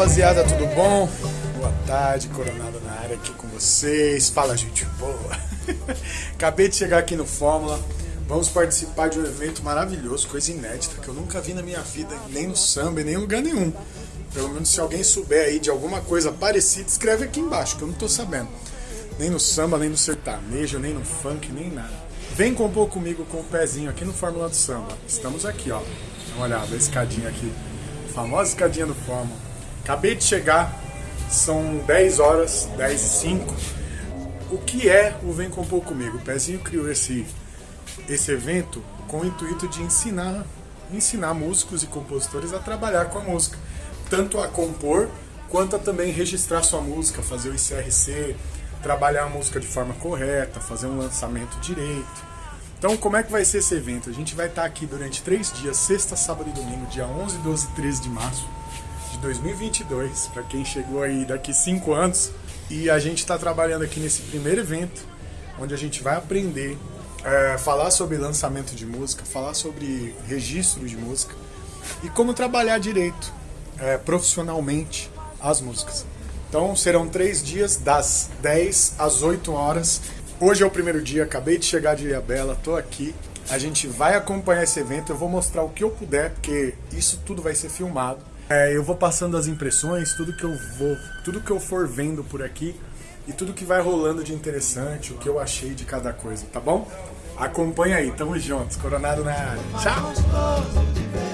Rapaziada, tudo bom? Boa tarde, Coronado na área aqui com vocês. Fala gente boa. Acabei de chegar aqui no Fórmula. Vamos participar de um evento maravilhoso, coisa inédita que eu nunca vi na minha vida, nem no samba, nem em lugar nenhum. Pelo menos se alguém souber aí de alguma coisa parecida, escreve aqui embaixo, que eu não tô sabendo. Nem no samba, nem no sertanejo, nem no funk, nem nada. Vem compor comigo com o pezinho aqui no Fórmula do Samba. Estamos aqui, ó. Dá uma olhada, a escadinha aqui. A famosa escadinha do Fórmula. Acabei de chegar, são 10 horas, 10 e 5. O que é o Vem Compor Comigo? O Pezinho criou esse, esse evento com o intuito de ensinar, ensinar músicos e compositores a trabalhar com a música tanto a compor quanto a também registrar sua música, fazer o ICRC, trabalhar a música de forma correta, fazer um lançamento direito. Então, como é que vai ser esse evento? A gente vai estar aqui durante três dias, sexta, sábado e domingo, dia 11, 12 e 13 de março 2022, para quem chegou aí daqui cinco anos. E a gente está trabalhando aqui nesse primeiro evento, onde a gente vai aprender, é, falar sobre lançamento de música, falar sobre registro de música e como trabalhar direito é, profissionalmente as músicas. Então serão três dias, das 10 às 8 horas. Hoje é o primeiro dia, acabei de chegar de Ilhabela, tô aqui. A gente vai acompanhar esse evento, eu vou mostrar o que eu puder, porque isso tudo vai ser filmado. É, eu vou passando as impressões, tudo que eu vou, tudo que eu for vendo por aqui e tudo que vai rolando de interessante, o que eu achei de cada coisa, tá bom? Acompanha aí, tamo juntos, Coronado na área. Tchau!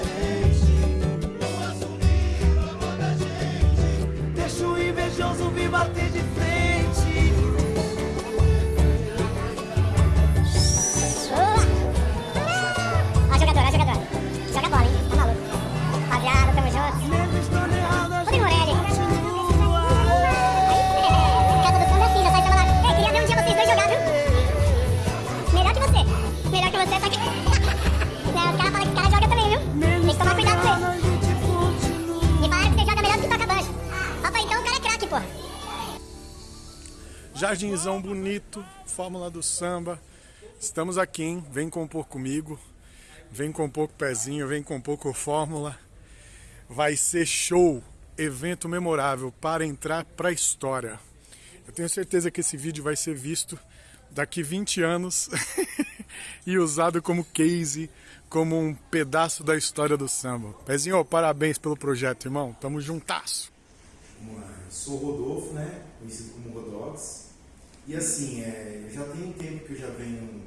Jardinzão bonito, Fórmula do Samba. Estamos aqui, hein? Vem compor comigo. Vem compor com o pezinho, vem compor com Fórmula. Vai ser show, evento memorável para entrar para a história. Eu tenho certeza que esse vídeo vai ser visto daqui 20 anos e usado como case, como um pedaço da história do samba. Pezinho, parabéns pelo projeto, irmão. Tamo juntasso. Sou Rodolfo, né? Conhecido como Rodox. E assim, é, eu já tenho um tempo que eu já venho,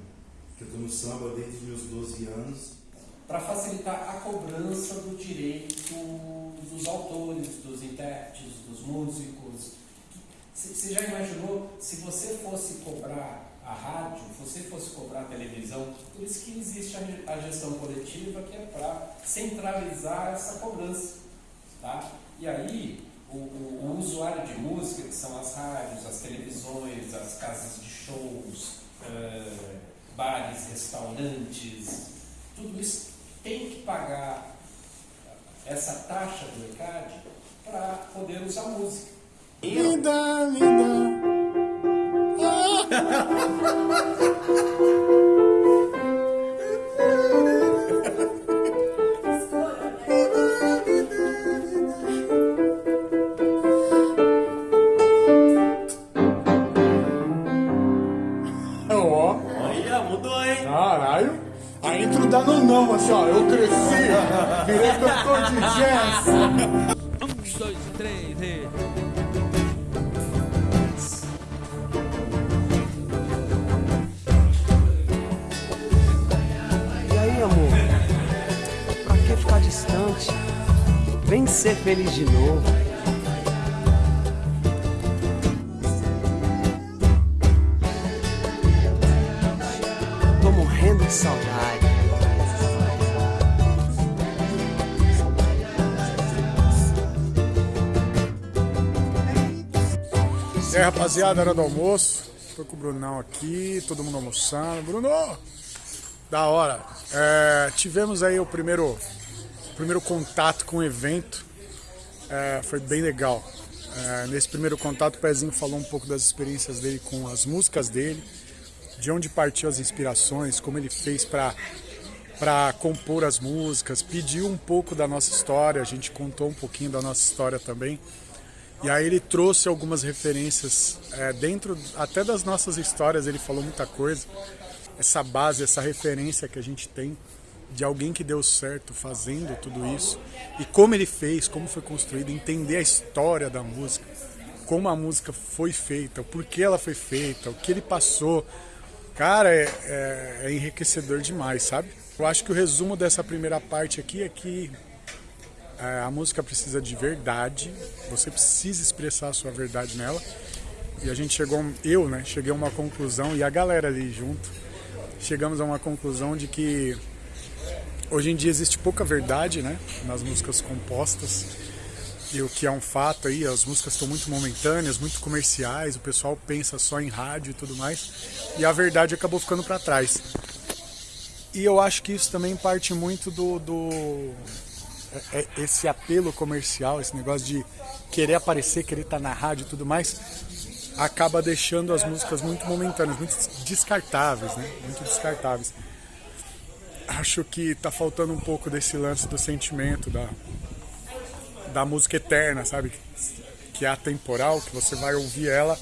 que eu tô no samba desde os meus 12 anos. para facilitar a cobrança do direito dos autores, dos intérpretes, dos músicos. Você já imaginou se você fosse cobrar a rádio, se você fosse cobrar a televisão? Por isso que existe a gestão coletiva, que é para centralizar essa cobrança. Tá? E aí, o, o- o usuário de música, que são as rádios, as televisões, as casas de shows, eh, bares, restaurantes, tudo isso tem que pagar essa taxa do ECAD para poder usar música. Linda, linda. E aí, rapaziada, hora do almoço. Tô com o Brunão aqui, todo mundo almoçando. Bruno! Da hora. É, tivemos aí o primeiro, primeiro contato com o evento. É, foi bem legal. É, nesse primeiro contato, o Pezinho falou um pouco das experiências dele com as músicas dele, de onde partiu as inspirações, como ele fez para para compor as músicas, pediu um pouco da nossa história, a gente contou um pouquinho da nossa história também. E aí ele trouxe algumas referências é, dentro até das nossas histórias, ele falou muita coisa. Essa base, essa referência que a gente tem de alguém que deu certo fazendo tudo isso e como ele fez, como foi construído, entender a história da música, como a música foi feita, o porquê ela foi feita, o que ele passou. Cara, é, é, é enriquecedor demais, sabe? Eu acho que o resumo dessa primeira parte aqui é que é, a música precisa de verdade, você precisa expressar a sua verdade nela. E a gente chegou, eu, né, cheguei a uma conclusão e a galera ali junto, chegamos a uma conclusão de que Hoje em dia existe pouca verdade né, nas músicas compostas. E o que é um fato aí, as músicas estão muito momentâneas, muito comerciais, o pessoal pensa só em rádio e tudo mais. E a verdade acabou ficando para trás. E eu acho que isso também parte muito do, do é, é, esse apelo comercial, esse negócio de querer aparecer, querer estar tá na rádio e tudo mais, acaba deixando as músicas muito momentâneas, muito descartáveis, né? Muito descartáveis acho que tá faltando um pouco desse lance do sentimento da, da música eterna, sabe? Que é atemporal, que você vai ouvir ela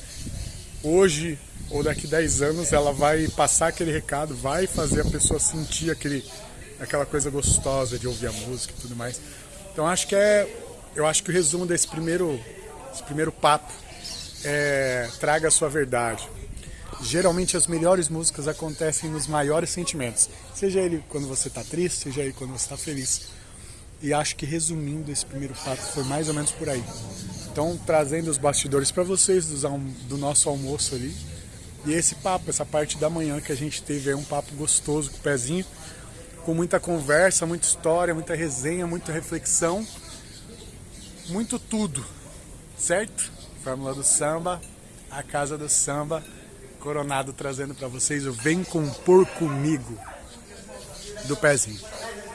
hoje ou daqui 10 anos, ela vai passar aquele recado, vai fazer a pessoa sentir aquele, aquela coisa gostosa de ouvir a música e tudo mais. Então acho que é. Eu acho que o resumo desse primeiro, esse primeiro papo é traga a sua verdade geralmente as melhores músicas acontecem nos maiores sentimentos. Seja ele quando você está triste, seja ele quando você está feliz. E acho que resumindo esse primeiro papo foi mais ou menos por aí. Então, trazendo os bastidores para vocês do, nosso almoço ali. E esse papo, essa parte da manhã que a gente teve é um papo gostoso com o pezinho, com muita conversa, muita história, muita resenha, muita reflexão, muito tudo, certo? Fórmula do Samba, a casa do samba Coronado trazendo para vocês o Vem Compor Comigo do Pezinho.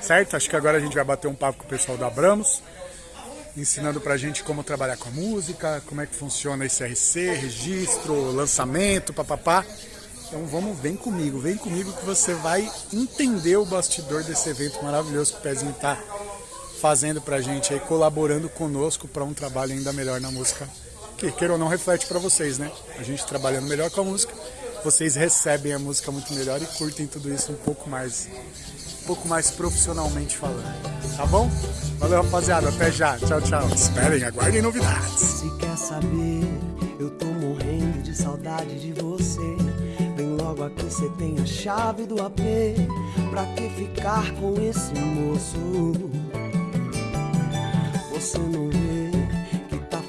Certo? Acho que agora a gente vai bater um papo com o pessoal da Abramos, ensinando pra gente como trabalhar com a música, como é que funciona esse RC, registro, lançamento, papapá. Então vamos, vem comigo, vem comigo que você vai entender o bastidor desse evento maravilhoso que o Pezinho tá fazendo pra gente aí, colaborando conosco para um trabalho ainda melhor na música que, queira ou não, reflete para vocês, né? A gente trabalhando melhor com a música, vocês recebem a música muito melhor e curtem tudo isso um pouco mais, um pouco mais profissionalmente falando. Tá bom? Valeu, rapaziada. Até já. Tchau, tchau. Esperem, aguardem novidades. Se quer saber, eu tô morrendo de saudade de você. Vem logo aqui, você tem a chave do AP. Pra que ficar com esse moço? Você não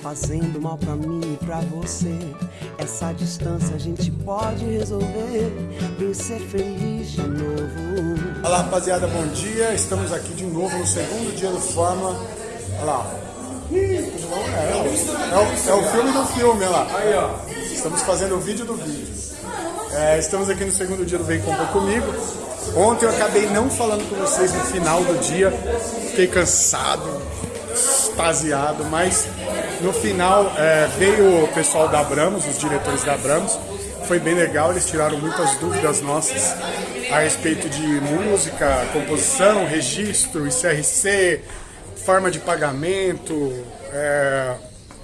fazendo mal pra mim e pra você. Essa distância a gente pode resolver. Vem ser feliz de novo. Olá, rapaziada, bom dia. Estamos aqui de novo no segundo dia do Fórmula. Olha lá. É, é, o, é o filme do filme, olha lá. Aí, ó. Estamos fazendo o vídeo do vídeo. É, estamos aqui no segundo dia do Vem Compor Comigo. Ontem eu acabei não falando com vocês no final do dia. Fiquei cansado, extasiado, mas no final é, veio o pessoal da Abramos, os diretores da Abramos, foi bem legal, eles tiraram muitas dúvidas nossas a respeito de música, composição, registro, ICRC, forma de pagamento, é,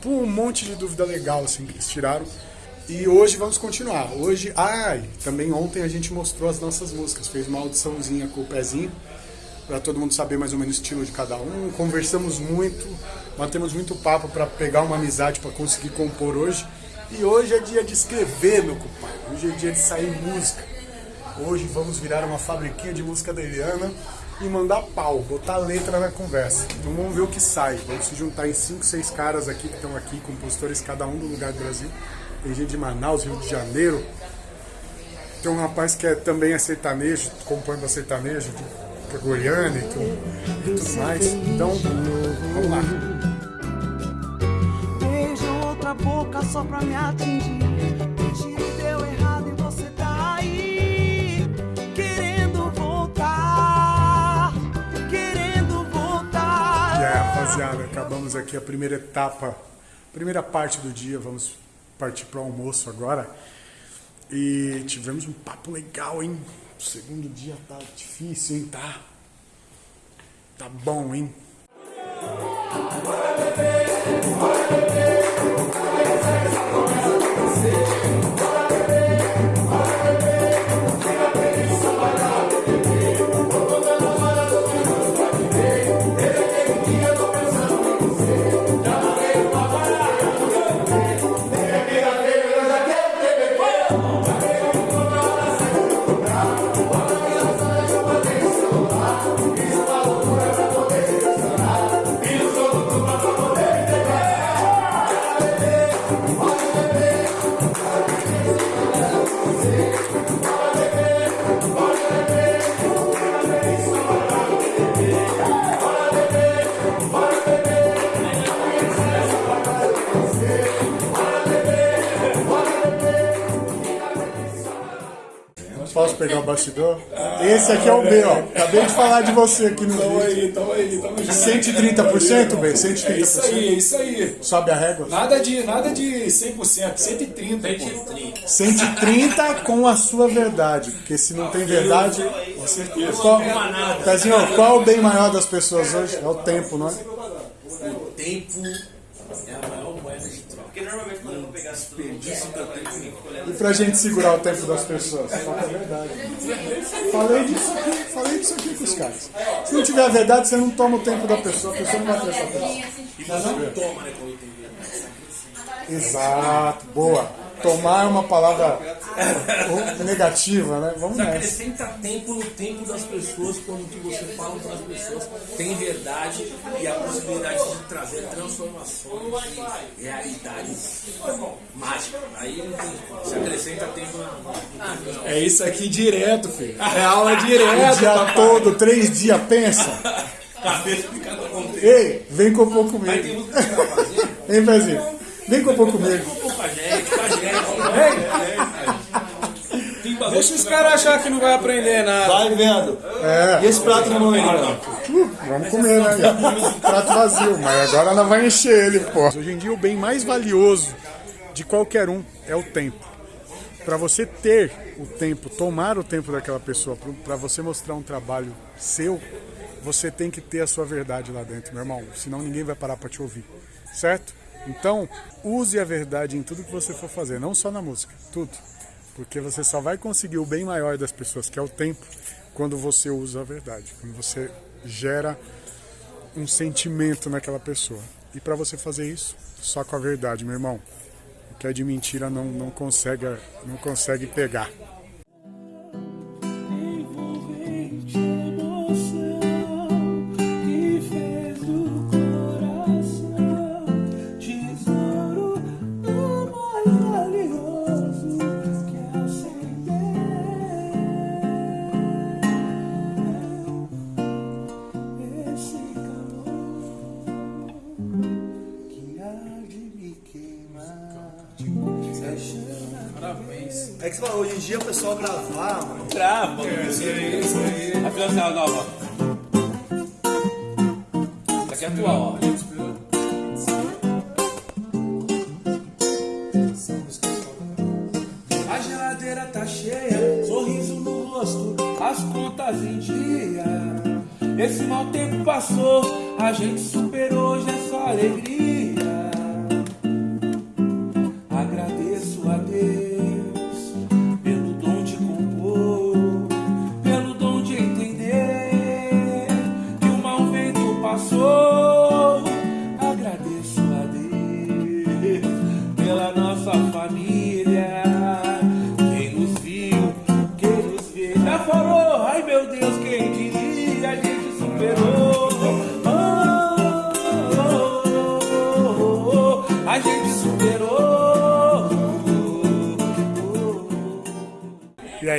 um monte de dúvida legal assim que eles tiraram. E hoje vamos continuar. Hoje, ai, também ontem a gente mostrou as nossas músicas, fez uma audiçãozinha com o pezinho para todo mundo saber mais ou menos o estilo de cada um. Conversamos muito, batemos muito papo para pegar uma amizade para conseguir compor hoje. E hoje é dia de escrever, meu compadre. Hoje é dia de sair música. Hoje vamos virar uma fabriquinha de música da Eliana e mandar pau, botar letra na conversa. Então vamos ver o que sai. Vamos se juntar em 5, 6 caras aqui que estão aqui, compositores cada um do lugar do Brasil. Tem gente de Manaus, Rio de Janeiro. Tem um rapaz que é, também é sertanejo, compõe para sertanejo, pra Goiânia e tudo, e tudo mais. Então, vamos lá. Beijo outra boca só pra me atingir. Acabamos aqui a primeira etapa, primeira parte do dia. Vamos partir pro almoço agora. E tivemos um papo legal, hein? O segundo dia tá difícil, hein? Tá Tá bom, hein? Pegar o bastidor? Esse aqui é o B, ó. Acabei de falar de você aqui no Tamo vídeo. aí, tamo aí, tamo junto. 130%, B? 130%? É isso aí, é isso aí. Sobe a régua? Nada de, nada de 100%, 130, pô. 130 com a sua verdade. Porque se não tem verdade. Com certeza. Qual, Pezinho, qual o bem maior das pessoas hoje? É o tempo, não é? O tempo é a maior moeda de troca. Porque normalmente quando eu vou pegar desperdício tempo, E pra gente segurar o tempo das pessoas? Fala a verdade. Falei disso aqui, falei disso aqui com os caras. Se não tiver a verdade, você não toma o tempo da pessoa, a pessoa não vai ter essa tempo. e você não toma, né. Exato, boa. Tomar é uma palavra negativa, né? Vamos Você nessa. acrescenta tempo no tempo das pessoas quando o que você fala para as pessoas tem verdade e a possibilidade de trazer transformações e realidades mágicas. Aí não tem. Você acrescenta tempo na. É isso aqui direto, filho. É aula O direto. dia papai. todo, três dias, pensa. Cabeça de cada contexto. Ei, vem compor Aí tem comigo. música que você vai fazer. Hein, Pezinho? Vem compor comigo. Pô, com a gente, com a gente. Deixa os caras achar que não vai aprender nada. Vai vendo. É. E esse prato na mão aí? Uh, vamos comer, né? Prato vazio, mas agora ela vai encher ele, pô. Hoje em dia, o bem mais valioso de qualquer um é o tempo. Para você ter o tempo, tomar o tempo daquela pessoa, para você mostrar um trabalho seu, você tem que ter a sua verdade lá dentro, meu irmão. Senão ninguém vai parar para te ouvir, certo? Então, use a verdade em tudo que você for fazer, não só na música, tudo. Porque você só vai conseguir o bem maior das pessoas, que é o tempo, quando você usa a verdade, quando você gera um sentimento naquela pessoa. E para você fazer isso, só com a verdade, meu irmão. O que é de mentira não, não, consegue, não consegue pegar. envolvente É que você fala, hoje em dia o pessoal gravar, mano. Trava, isso aí, isso aí. A financial nova. Essa aqui é atual, ó. A geladeira tá cheia, sorriso no rosto, as contas em dia. Esse mau tempo passou, a gente superou, hoje é só alegria.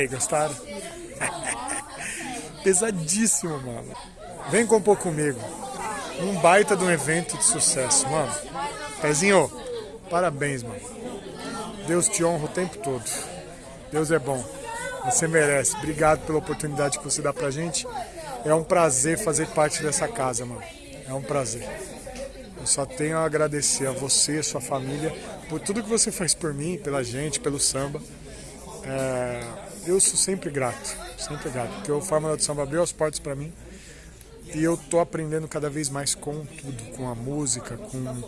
Aí, gostaram? Pesadíssimo, mano. Vem compor comigo. Um baita de um evento de sucesso, mano. Pezinho, parabéns, mano. Deus te honra o tempo todo. Deus é bom. Você merece. Obrigado pela oportunidade que você dá pra gente. É um prazer fazer parte dessa casa, mano. É um prazer. Eu só tenho a agradecer a você, a sua família, por tudo que você faz por mim, pela gente, pelo samba. É, eu sou sempre grato, sempre grato, porque o Fórmula do Samba abriu as portas para mim E eu tô aprendendo cada vez mais com tudo, com a música, com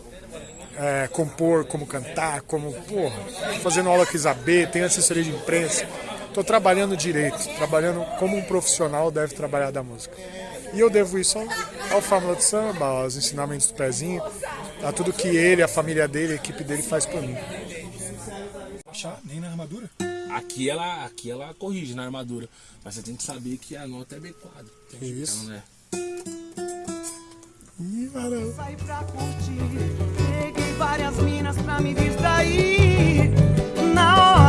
é, compor, como cantar, como, porra, fazendo aula com Isabê, tenho assessoria de imprensa. Tô trabalhando direito, trabalhando como um profissional deve trabalhar da música. E eu devo isso ao, Fórmula de Samba, aos ensinamentos do Pezinho, a tudo que ele, a família dele, a equipe dele faz por mim. Nem na armadura. Aqui ela, aqui ela corrige na armadura, mas você tem que saber que a nota é B quadro. Isso. Então, né? Ih, varão. Saí pra curtir, peguei várias minas pra me distrair. Na hora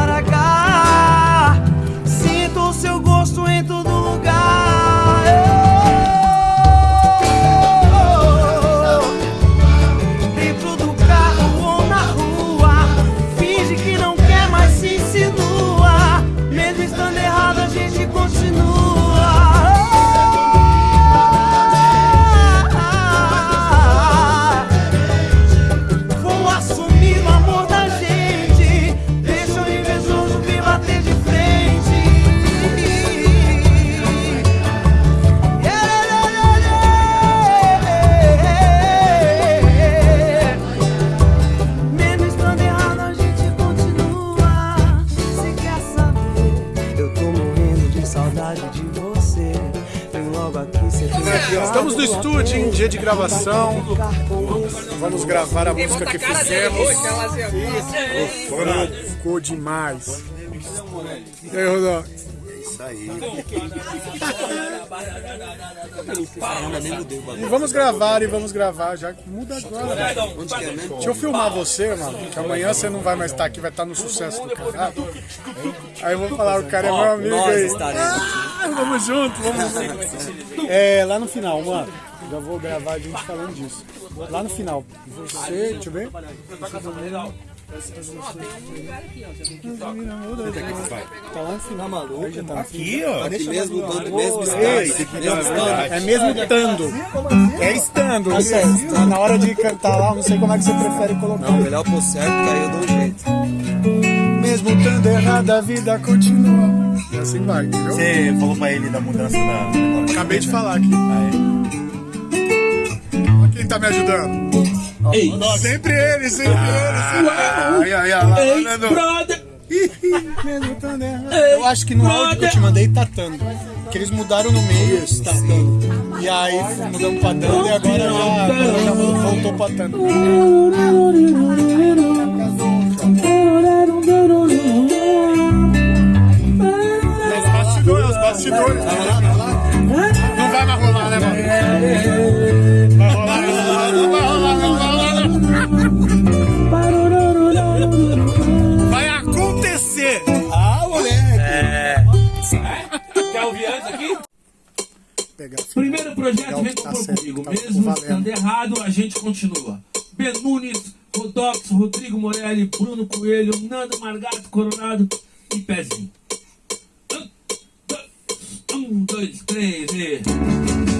de você. Vem logo aqui, você tem Estamos no estúdio, em dia de gravação. Vamos gravar a música que fizemos. Ficou- Ficou demais. E aí, Rodó? Isso aí. E vamos gravar e vamos gravar. Já muda agora. É? Deixa eu filmar você, mano. Que amanhã você não vai mais estar aqui, vai estar no sucesso do caralho. Aí eu vou falar, o cara é meu amigo aí. Ah, vamos junto, vamos junto. É, lá no final, mano. Já vou gravar a gente falando disso. Lá no final. Você, deixa eu ver. Tá lá no final, maluco. Tá Aqui, ó. Aqui mesmo, todo mesmo estado. É mesmo estando. É estando. Tá na hora de cantar lá, não sei como é que você prefere colocar. Não, melhor pôr certo, que aí eu dou um jeito. Mesmo estando errado, a vida continua. E assim vai, entendeu? Você falou pra ele da mudança da. Acabei de falar aqui. Olha quem tá me ajudando. Ei, Sempre ele, sempre ele, sempre ele. Ei, brother! Eu acho que no áudio que eu te mandei tá tando. Que eles mudaram no meio, tá tando. E aí mudamos pra tando e agora já, agora já voltou pra tando. Projeto vem que tá comigo. tá Mesmo valendo. estando errado, a gente continua. Ben Nunes, Rodox, Rodrigo Morelli, Bruno Coelho, Nando Margato Coronado e Pezinho. Um, dois, três e.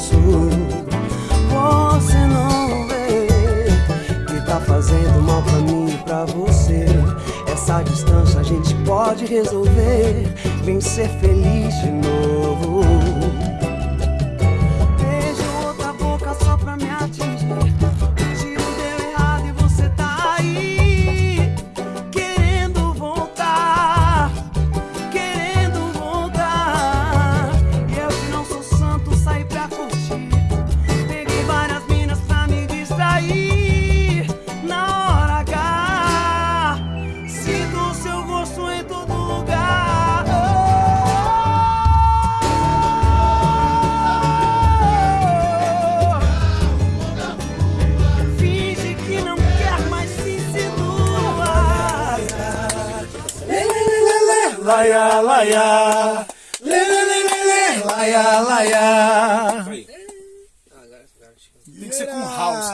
moço? Você não vê que tá fazendo mal pra mim e pra você. Essa distância a gente pode resolver. Vem ser feliz Laia. Lê, lê, lê, lê, lê. Laia, laia. Tem que ser com house.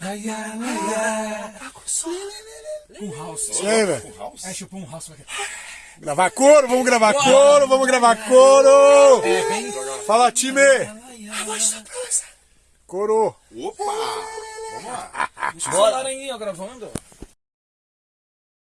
Laia, laia. Com house. Isso aí, velho. É, tipo um house. Gravar coro, vamos gravar coro, vamos gravar coro. Fala, time. Coro. Opa! Vamos lá. Deixa falar aí, ó, gravando.